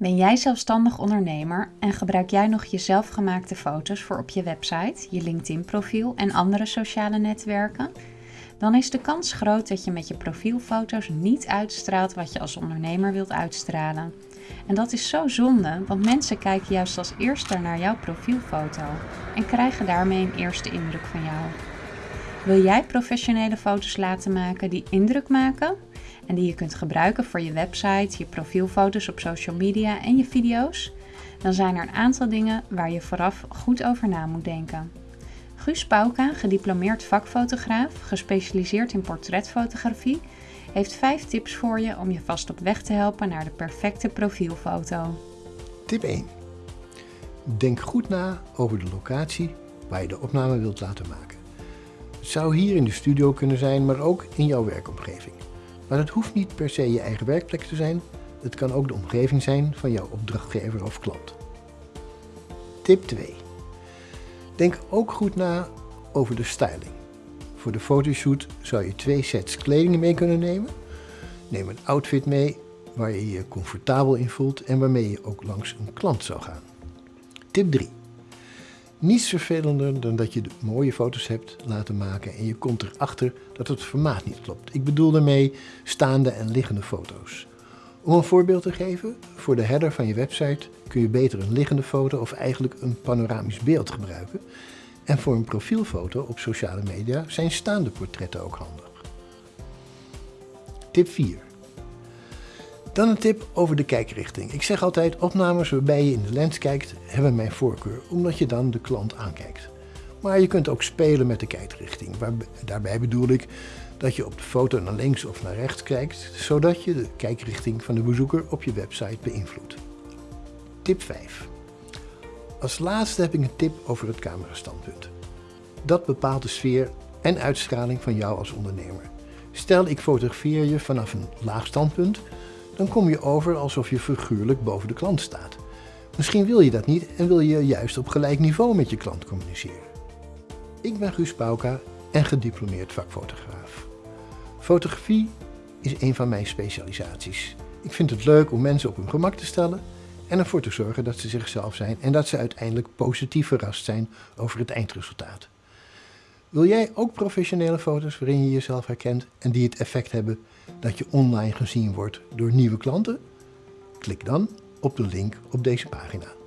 Ben jij zelfstandig ondernemer en gebruik jij nog je zelfgemaakte foto's voor op je website, je LinkedIn-profiel en andere sociale netwerken? Dan is de kans groot dat je met je profielfoto's niet uitstraalt wat je als ondernemer wilt uitstralen. En dat is zo zonde, want mensen kijken juist als eerste naar jouw profielfoto en krijgen daarmee een eerste indruk van jou. Wil jij professionele foto's laten maken die indruk maken? En die je kunt gebruiken voor je website, je profielfoto's op social media en je video's? Dan zijn er een aantal dingen waar je vooraf goed over na moet denken. Guus Pauka, gediplomeerd vakfotograaf, gespecialiseerd in portretfotografie, heeft 5 tips voor je om je vast op weg te helpen naar de perfecte profielfoto. Tip 1. Denk goed na over de locatie waar je de opname wilt laten maken. Het zou hier in de studio kunnen zijn, maar ook in jouw werkomgeving. Maar het hoeft niet per se je eigen werkplek te zijn. Het kan ook de omgeving zijn van jouw opdrachtgever of klant. Tip 2. Denk ook goed na over de styling. Voor de fotoshoot zou je twee sets kleding mee kunnen nemen. Neem een outfit mee waar je je comfortabel in voelt en waarmee je ook langs een klant zou gaan. Tip 3. Niets vervelender dan dat je mooie foto's hebt laten maken en je komt erachter dat het formaat niet klopt. Ik bedoel daarmee staande en liggende foto's. Om een voorbeeld te geven, voor de header van je website kun je beter een liggende foto of eigenlijk een panoramisch beeld gebruiken. En voor een profielfoto op sociale media zijn staande portretten ook handig. Tip 4. Dan een tip over de kijkrichting. Ik zeg altijd, opnames waarbij je in de lens kijkt, hebben mijn voorkeur, omdat je dan de klant aankijkt. Maar je kunt ook spelen met de kijkrichting. daarbij bedoel ik dat je op de foto naar links of naar rechts kijkt, zodat je de kijkrichting van de bezoeker op je website beïnvloedt. Tip 5. Als laatste heb ik een tip over het camerastandpunt. Dat bepaalt de sfeer en uitstraling van jou als ondernemer. Stel ik fotografeer je vanaf een laag standpunt, dan kom je over alsof je figuurlijk boven de klant staat. Misschien wil je dat niet en wil je juist op gelijk niveau met je klant communiceren. Ik ben Guus Pauka en gediplomeerd vakfotograaf. Fotografie is een van mijn specialisaties. Ik vind het leuk om mensen op hun gemak te stellen en ervoor te zorgen dat ze zichzelf zijn en dat ze uiteindelijk positief verrast zijn over het eindresultaat. Wil jij ook professionele foto's waarin je jezelf herkent en die het effect hebben dat je online gezien wordt door nieuwe klanten? Klik dan op de link op deze pagina.